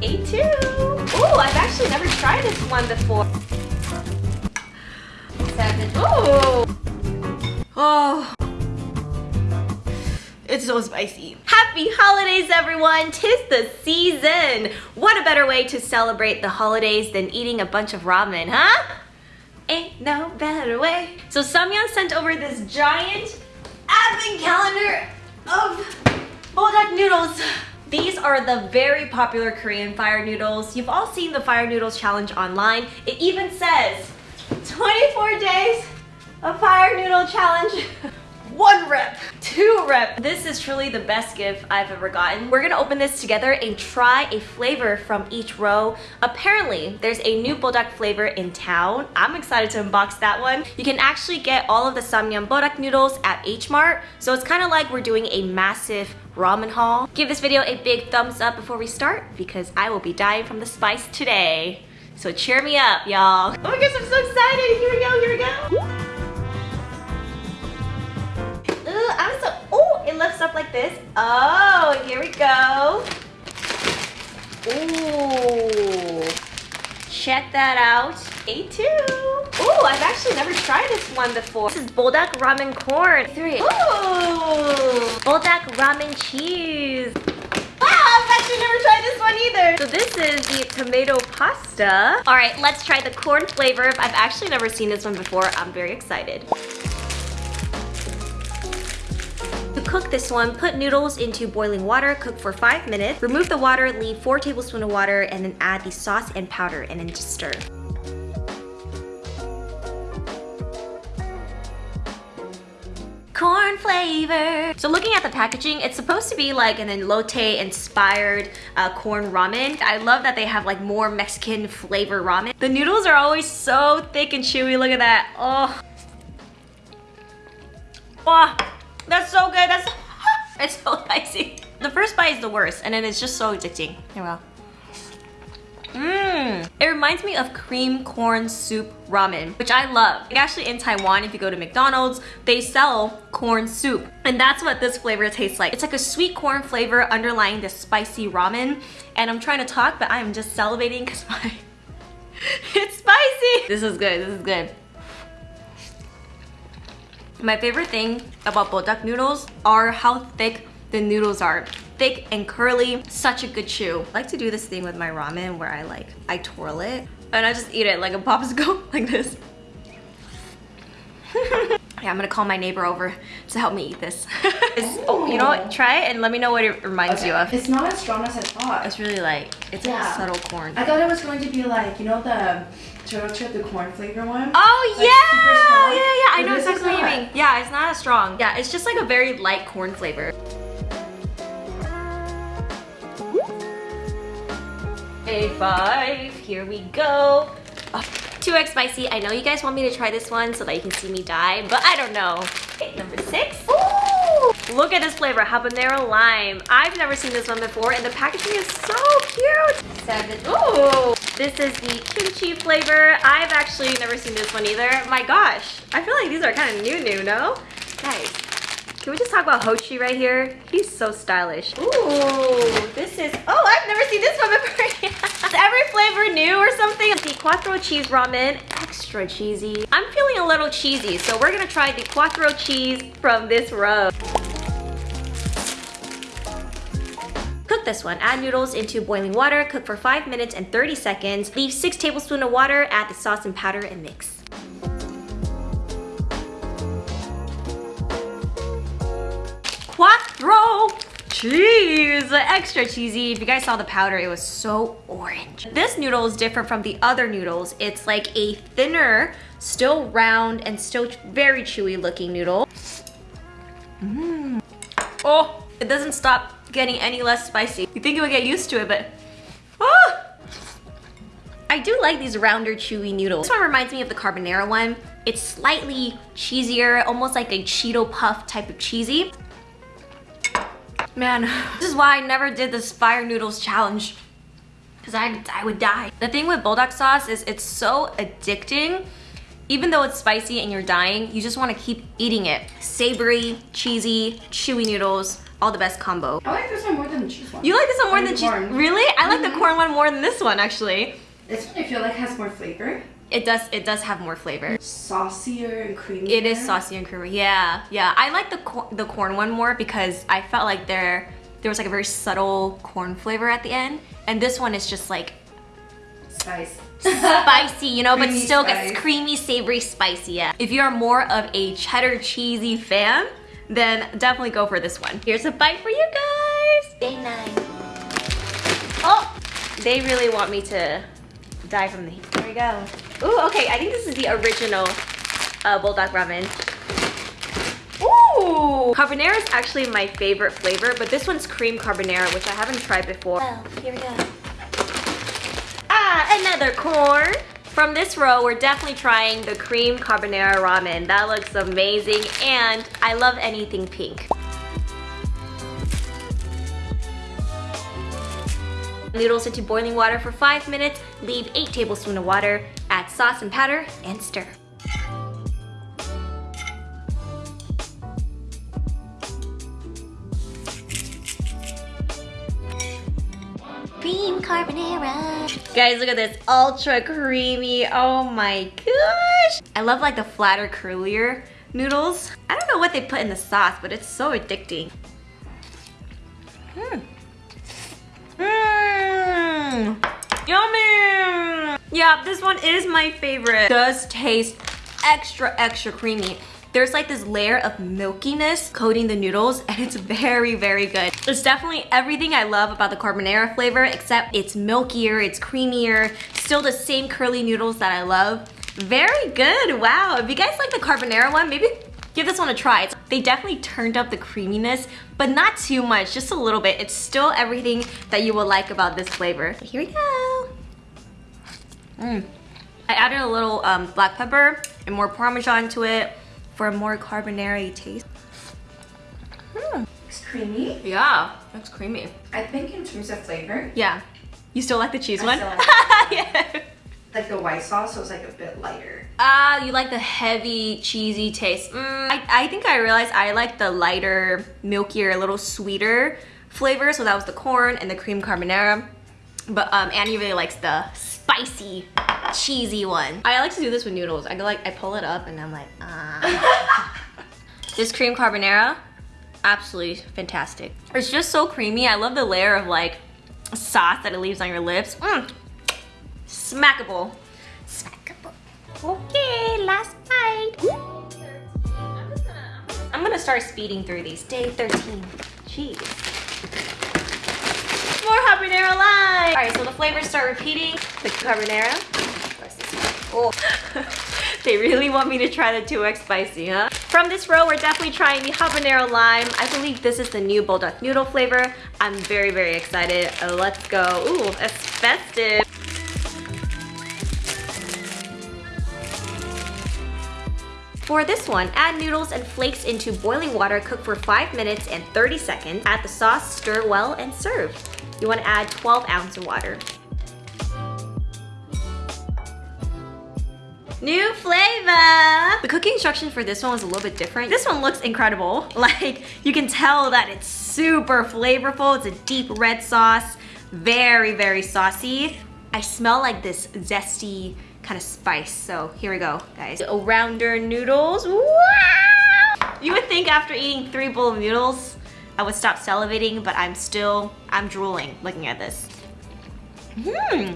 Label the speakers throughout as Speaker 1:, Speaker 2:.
Speaker 1: A2. Ooh, I've actually never tried this one before. Seven. Ooh. Oh. It's so spicy. Happy holidays, everyone. Tis the season. What a better way to celebrate the holidays than eating a bunch of ramen, huh? Ain't no better way. So Samyang sent over this giant advent calendar of buldak noodles. These are the very popular Korean fire noodles. You've all seen the fire noodles challenge online. It even says 24 days of fire noodle challenge. one rep, two rep. This is truly the best gift I've ever gotten. We're gonna open this together and try a flavor from each row. Apparently, there's a new buldak flavor in town. I'm excited to unbox that one. You can actually get all of the Samyang buldak noodles at H Mart, so it's kind of like we're doing a massive ramen haul. Give this video a big thumbs up before we start because I will be dying from the spice today. So cheer me up, y'all. Oh my gosh, I'm so excited. Here we go, here we go. This. Oh, here we go. Ooh, check that out. A2. Ooh, I've actually never tried this one before. This is Buldak Ramen Corn. Three. Ooh, Buldak Ramen Cheese. Wow, I've actually never tried this one either. So this is the tomato pasta. All right, let's try the corn flavor. I've actually never seen this one before. I'm very excited. Cook this one, put noodles into boiling water, cook for 5 minutes. Remove the water, leave 4 tablespoons of water, and then add the sauce and powder and then just stir. corn flavor. So looking at the packaging, it's supposed to be like an elote inspired uh, corn ramen. I love that they have like more Mexican flavor ramen. The noodles are always so thick and chewy. Look at that. Oh. Wow. That's so good. That's it's so spicy. The first bite is the worst, and then it's just so addicting. Here we go. Mmm. It reminds me of cream corn soup ramen, which I love. Like actually in Taiwan, if you go to McDonald's, they sell corn soup. And that's what this flavor tastes like. It's like a sweet corn flavor underlying this spicy ramen. And I'm trying to talk, but I'm just salivating because my... it's spicy. This is good, this is good. My favorite thing about buldak noodles are how thick the noodles are. Thick and curly, such a good chew. I like to do this thing with my ramen where I like, I twirl it and I just eat it like a popsicle, like this. yeah, I'm gonna call my neighbor over to help me eat this. oh, you know what? Try it and let me know what it reminds okay. you of.
Speaker 2: It's not as strong as I thought.
Speaker 1: It's really like It's yeah. like subtle corn.
Speaker 2: I thought it was going to be like, you know the turtle chip, the corn flavor one?
Speaker 1: Oh like yeah! Yeah, yeah, I know exactly what you mean. Yeah, it's not as strong. Yeah, it's just like a very light corn flavor. A5, here we go. Oh, 2x spicy. I know you guys want me to try this one so that you can see me die, but I don't know. Okay, number six. Ooh, look at this flavor, habanero lime. I've never seen this one before and the packaging is so cute. Seven. Ooh. This is the kimchi flavor. I've actually never seen this one either. My gosh, I feel like these are kind of new new, no? Guys, can we just talk about Hochi right here? He's so stylish. Ooh, this is, oh, I've never seen this one before. is every flavor new or something? The quattro cheese ramen, extra cheesy. I'm feeling a little cheesy, so we're gonna try the quattro cheese from this row. Cook this one. Add noodles into boiling water, cook for 5 minutes and 30 seconds. Leave 6 tablespoons of water, add the sauce and powder and mix. Quattro cheese extra cheesy if you guys saw the powder it was so orange this noodle is different from the other noodles it's like a thinner still round and still very chewy looking noodle mm. oh it doesn't stop getting any less spicy. You think it would get used to it, but... Ah! I do like these rounder, chewy noodles. This one reminds me of the carbonara one. It's slightly cheesier, almost like a Cheeto Puff type of cheesy. Man, this is why I never did this fire noodles challenge. Because I, I would die. The thing with buldak sauce is it's so addicting. Even though it's spicy and you're dying, you just want to keep eating it. Savory, cheesy, chewy noodles all the best combo.
Speaker 2: I like this one more than cheese one.
Speaker 1: You like this one more
Speaker 2: I
Speaker 1: than
Speaker 2: like
Speaker 1: cheese?
Speaker 2: corn.
Speaker 1: Really? I like the
Speaker 2: Mhm.
Speaker 1: corn one more than this one actually.
Speaker 2: This one I feel like has more flavor.
Speaker 1: It does. It does have more flavor.
Speaker 2: Saucier and creamy.
Speaker 1: It is saucy and creamy. Yeah, yeah. I like the cor- the corn one more because I felt like there there was like a very subtle corn flavor at the end, and this one is just like
Speaker 2: Spice.
Speaker 1: spicy, you know, but still
Speaker 2: spice.
Speaker 1: gets creamy, savory, spicy. Yeah. If you are more of a cheddar cheesy fan, then definitely go for this one. Here's a bite for you guys. Day nine. Oh, they really want me to die from the heat. Here we go. Ooh, okay. I think this is the original uh, buldak ramen. Ooh! Carbonara is actually my favorite flavor, but this one's cream carbonara, which I haven't tried before. Oh, here we go. Ah, another corn. From this row, we're definitely trying the cream carbonara ramen. That looks amazing, and I love anything pink. Noodles into boiling water for five minutes. Leave eight tablespoons of water. Add sauce and powder, and stir. Cream carbonara. Guys, look at this. Ultra creamy. Oh my gosh. I love like the flatter, curlier noodles. I don't know what they put in the sauce, but it's so addicting. Mmm. Mmm. Yummy. Yeah, this one is my favorite. does taste extra, extra creamy. There's like this layer of milkiness coating the noodles and it's very, very good. It's definitely everything I love about the carbonara flavor except it's milkier, it's creamier, still the same curly noodles that I love. Very good, wow. If you guys like the carbonara one, maybe give this one a try. It's- They definitely turned up the creaminess, but not too much, just a little bit. It's still everything that you will like about this flavor. Here we go. Mm. I added a little um, black pepper and more parmesan to it for a more carbonara taste. Mm.
Speaker 2: It's creamy.
Speaker 1: Yeah, it's creamy.
Speaker 2: I think in terms of flavor,
Speaker 1: Yeah. You still like the cheese
Speaker 2: I
Speaker 1: one?
Speaker 2: still like
Speaker 1: yeah.
Speaker 2: Like the white sauce so it's like a bit lighter.
Speaker 1: Ah, you like the heavy, cheesy taste. Mm, I, I think I realized I like the lighter, milkier, a little sweeter flavor. So that was the corn and the cream carbonara. But um, Annie really likes the spicy, cheesy one. I like to do this with noodles. I go like, I pull it up and I'm like, ah. this cream carbonara, absolutely fantastic. It's just so creamy. I love the layer of like sauce that it leaves on your lips. Mm. Smackable. Smackable. Okay, last bite. I'm gonna start speeding through these. Day 13. Jeez. More habanero lime. All right, so the flavors start repeating. The one? Oh, they really want me to try the 2x spicy, huh? From this row, we're definitely trying the habanero lime. I believe this is the new buldak noodle flavor. I'm very, very excited. Let's go. Ooh, it's festive. For this one, add noodles and flakes into boiling water, cook for 5 minutes and 30 seconds. Add the sauce, stir well, and serve. You want to add 12 ounces of water. New flavor! The cooking instruction for this one was a little bit different. This one looks incredible. Like, you can tell that it's super flavorful. It's a deep red sauce, very, very saucy. I smell like this zesty kind of spice. So here we go, guys. A rounder noodles. Wow! You would think after eating three bowl of noodles, I would stop salivating, but I'm still, I'm drooling looking at this. Hmm.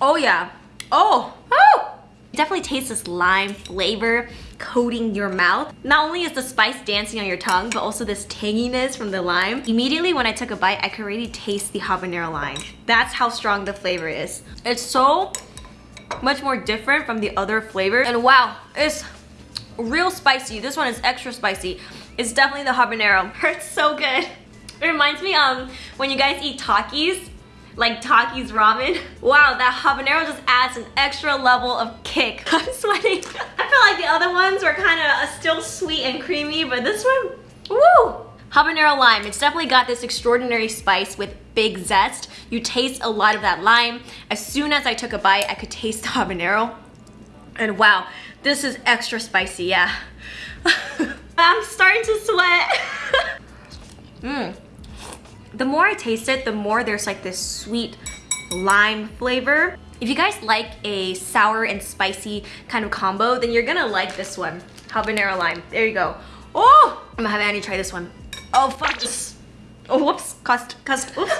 Speaker 1: Oh yeah. Oh, oh! Definitely tastes this lime flavor coating your mouth. Not only is the spice dancing on your tongue, but also this tanginess from the lime. Immediately when I took a bite, I could already taste the habanero lime. That's how strong the flavor is. It's so much more different from the other flavors. And wow, it's real spicy. This one is extra spicy. It's definitely the habanero. It's so good. It reminds me um when you guys eat Takis, like Takis ramen. Wow, that habanero just adds an extra level of kick. I'm sweating. Like the other ones were kind of uh, still sweet and creamy, but this one, woo! Habanero lime, it's definitely got this extraordinary spice with big zest. You taste a lot of that lime. As soon as I took a bite, I could taste the habanero. And wow, this is extra spicy, yeah. I'm starting to sweat. Mmm. The more I taste it, the more there's like this sweet lime flavor. If you guys like a sour and spicy kind of combo, then you're gonna like this one. Habanero lime. There you go. Oh! I'm gonna have Annie try this one. Oh, fuck this. Oh, whoops. Cost, cost, oops.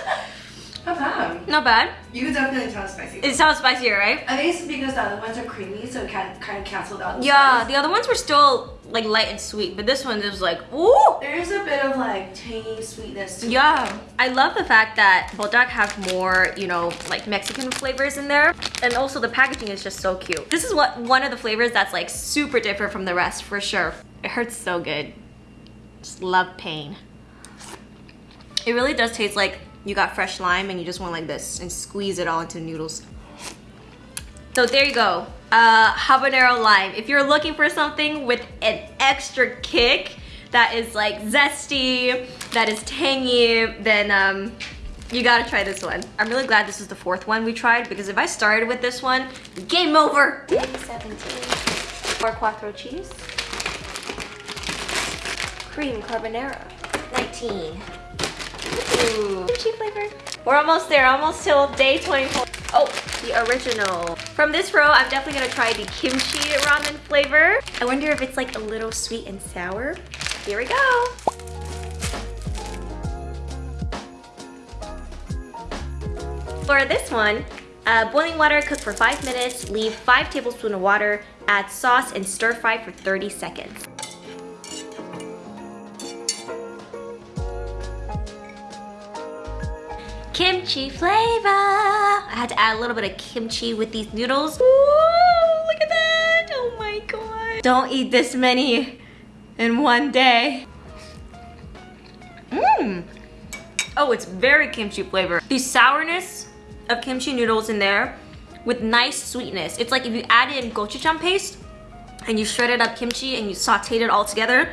Speaker 2: Not bad.
Speaker 1: Not bad.
Speaker 2: You can definitely tell it's spicy.
Speaker 1: It sounds spicier, right?
Speaker 2: I think it's because the other ones are creamy, so it kind kind of canceled out. The
Speaker 1: Yeah,
Speaker 2: spice.
Speaker 1: the other ones were still like light and sweet, but this one is like, ooh!
Speaker 2: There is a bit of like tangy sweetness. To
Speaker 1: Yeah, I love the fact that Buldak have more, you know, like Mexican flavors in there. And also the packaging is just so cute. This is what one of the flavors that's like super different from the rest for sure. It hurts so good. Just love pain. It really does taste like you got fresh lime and you just went like this and squeeze it all into noodles. So there you go, uh, habanero lime. If you're looking for something with an extra kick that is like zesty, that is tangy, then um, you gotta try this one. I'm really glad this is the fourth one we tried because if I started with this one, game over. 17. Four quattro cheese. Cream carbonara. 19. Ooh. Flavor. We're almost there, almost till day 24. Oh, the original. From this row, I'm definitely gonna try the kimchi ramen flavor. I wonder if it's like a little sweet and sour. Here we go. For this one, uh, boiling water, cook for five minutes, leave five tablespoons of water, add sauce, and stir fry for 30 seconds. Kimchi flavor. I had to add a little bit of kimchi with these noodles. Ooh, look at that. Oh my god. Don't eat this many in one day. Mmm. Oh, it's very kimchi flavor. The sourness of kimchi noodles in there with nice sweetness. It's like if you add in gochujang paste and you shredded up kimchi and you sauteed it all together,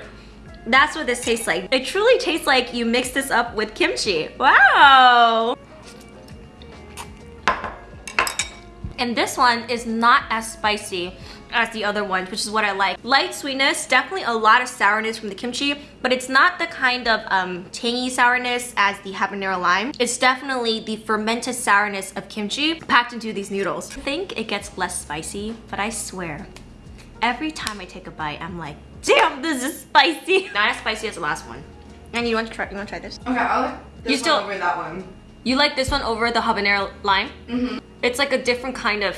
Speaker 1: that's what this tastes like. It truly tastes like you mix this up with kimchi. Wow! And this one is not as spicy as the other ones, which is what I like. Light sweetness, definitely a lot of sourness from the kimchi, but it's not the kind of um, tangy sourness as the habanero lime. It's definitely the fermented sourness of kimchi packed into these noodles. I think it gets less spicy, but I swear, every time I take a bite, I'm like, damn, this is spicy. Not as spicy as the last one. And you want to try, you want to try this?
Speaker 2: Okay, I'll like this
Speaker 1: You
Speaker 2: one
Speaker 1: still-
Speaker 2: over that one.
Speaker 1: You like this one over the habanero lime?
Speaker 2: Mm-hmm.
Speaker 1: It's like a different kind of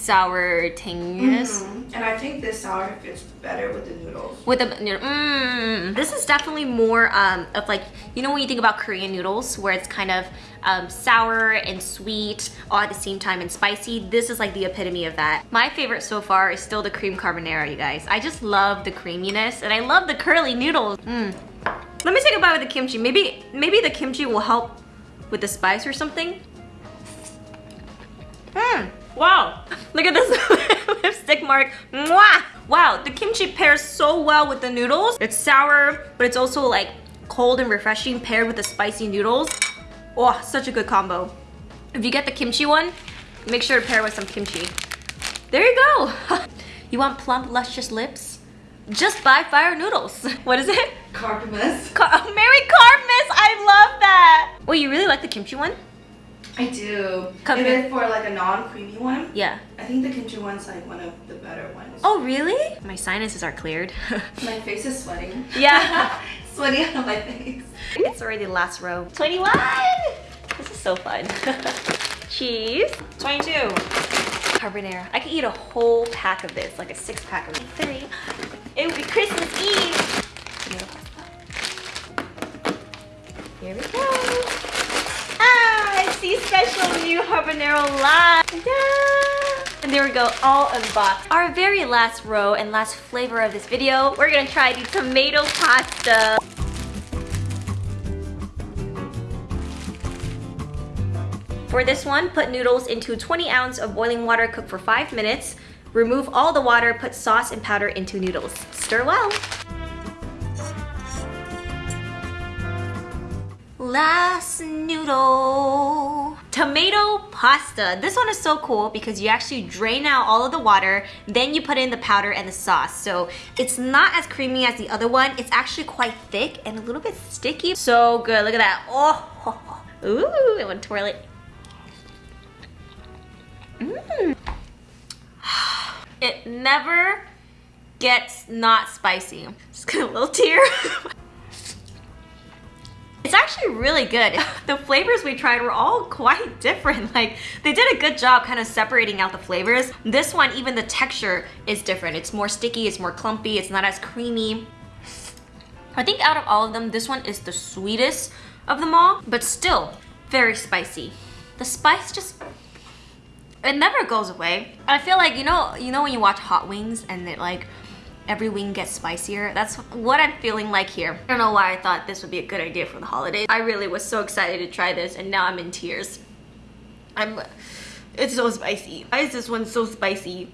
Speaker 1: sour tanginess.
Speaker 2: Mhm. And I think this sour fits better with the noodles.
Speaker 1: With the noodle, mm. This is definitely more um, of like, you know when you think about Korean noodles where it's kind of um, sour and sweet all at the same time and spicy. This is like the epitome of that. My favorite so far is still the cream carbonara, you guys. I just love the creaminess and I love the curly noodles. Mm. Let me take a bite with the kimchi. Maybe, maybe the kimchi will help with the spice or something. Mmm. Wow. Look at this lipstick mark. Mwah! Wow, the kimchi pairs so well with the noodles. It's sour, but it's also like cold and refreshing paired with the spicy noodles. Oh, such a good combo. If you get the kimchi one, make sure to pair it with some kimchi. There you go. you want plump, luscious lips? Just buy fire noodles. What is it?
Speaker 2: Cardamus.
Speaker 1: Car Merry Cartmas! I love that! Wait, you really like the kimchi one?
Speaker 2: I do. If
Speaker 1: here.
Speaker 2: for like a non-creamy one,
Speaker 1: Yeah.
Speaker 2: I think the kimchi one's like one of the better ones.
Speaker 1: Oh, really? My sinuses are cleared.
Speaker 2: My face is sweating.
Speaker 1: yeah.
Speaker 2: sweating out of my face.
Speaker 1: It's already the last row. 21! This is so fun. Cheese. 22. Carbonara. I could eat a whole pack of this, like a six pack of three. It would be Christmas Eve. Here we go. The special new habanero live. And there we go, all unboxed. Our very last row and last flavor of this video, we're gonna try the tomato pasta. For this one, put noodles into 20 ounce of boiling water, cook for five minutes. Remove all the water, put sauce and powder into noodles. Stir well. Last noodle. Tomato pasta. This one is so cool because you actually drain out all of the water, then you put in the powder and the sauce. So it's not as creamy as the other one. It's actually quite thick and a little bit sticky. So good, look at that. Oh, ooh, I want to twirl it. Mmm. It never gets not spicy. Just get a little tear. It's actually really good. The flavors we tried were all quite different. Like they did a good job kind of separating out the flavors. This one, even the texture is different. It's more sticky, it's more clumpy, it's not as creamy. I think out of all of them, this one is the sweetest of them all, but still very spicy. The spice just, it never goes away. I feel like, you know, you know when you watch Hot Wings and it like, every wing gets spicier. That's what I'm feeling like here. I don't know why I thought this would be a good idea for the holidays. I really was so excited to try this and now I'm in tears. I'm, it's so spicy. Why is this one so spicy?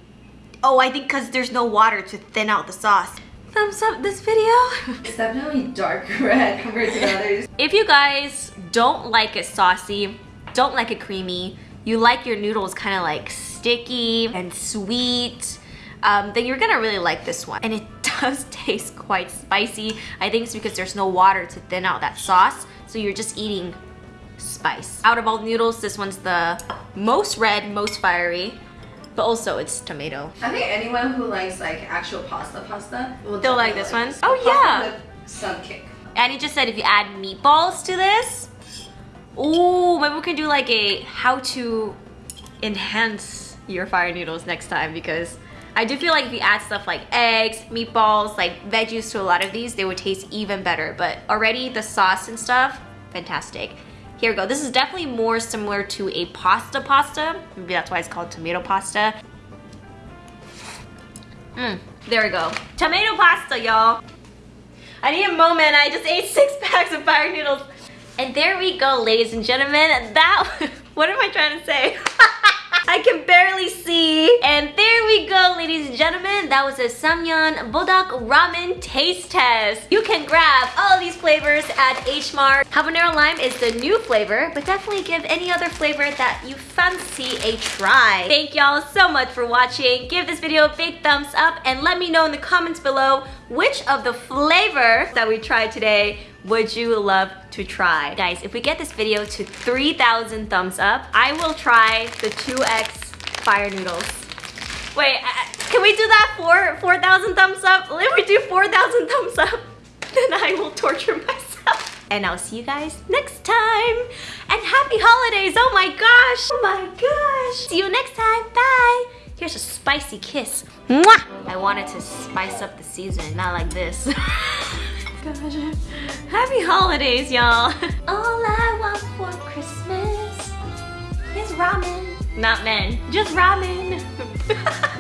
Speaker 1: Oh, I think because there's no water to thin out the sauce. Thumbs up this video.
Speaker 2: It's definitely dark red compared to others.
Speaker 1: If you guys don't like it saucy, don't like it creamy, you like your noodles kind of like sticky and sweet, um, then you're gonna really like this one. And it does taste quite spicy. I think it's because there's no water to thin out that sauce. So you're just eating spice. Out of all the noodles, this one's the most red, most fiery. But also it's tomato.
Speaker 2: I think anyone who likes like actual pasta pasta will
Speaker 1: They'll like this one? Oh,
Speaker 2: Pasta
Speaker 1: yeah.
Speaker 2: Some kick.
Speaker 1: Annie just said if you add meatballs to this, ooh, maybe we can do like a how to enhance your fire noodles next time because I do feel like if you add stuff like eggs, meatballs, like veggies to a lot of these, they would taste even better. But already the sauce and stuff, fantastic. Here we go. This is definitely more similar to a pasta pasta. Maybe that's why it's called tomato pasta. Mmm, there we go. Tomato pasta, y'all. I need a moment. I just ate six packs of fire noodles. And there we go, ladies and gentlemen. That, what am I trying to say? I can barely see. And there we go, ladies and gentlemen. That was a Samyang Buldak Ramen taste test. You can grab all these flavors at H Mart. Habanero lime is the new flavor, but definitely give any other flavor that you fancy a try. Thank y'all so much for watching. Give this video a big thumbs up and let me know in the comments below which of the flavors that we tried today would you love to try? Guys, if we get this video to 3,000 thumbs up, I will try the 2X fire noodles. Wait, can we do that for 4,000 thumbs up? If we do 4,000 thumbs up, then I will torture myself. And I'll see you guys next time. And happy holidays, oh my gosh. Oh my gosh. See you next time, bye. Here's a spicy kiss. Mwah! I wanted to spice up the season, not like this. Gosh. Happy holidays, y'all. All I want for Christmas is ramen. Not men, just ramen.